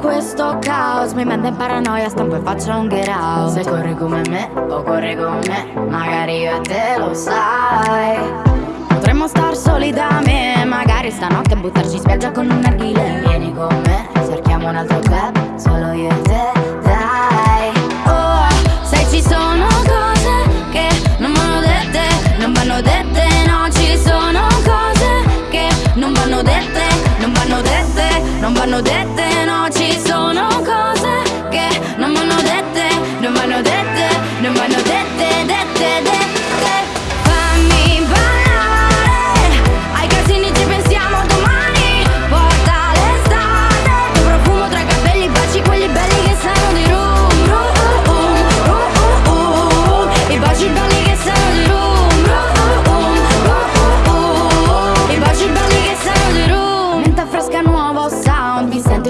questo caos. Mi manda in paranoia, stampo e faccio un get out. Se corri come me o corri con me Magari io e te lo sai. Potremmo star soli da me Magari stanotte buttarci in spiaggia con un arghile Vieni con me, cerchiamo un altro club Solo io e te, dai. Oh, se ci sono cose che non vanno dette Non vanno dette, no ci sono cose che non vanno dette Non vanno dette, non vanno dette.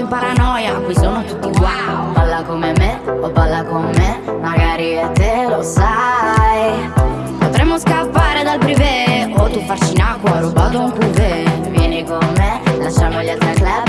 paranoia, qui sono tutti wow Balla come me, o balla con me, magari e te lo sai. Potremmo scappare dal privé, o tu farci in acqua, rubato un cuvée. Vieni con me, lasciamo gli altri club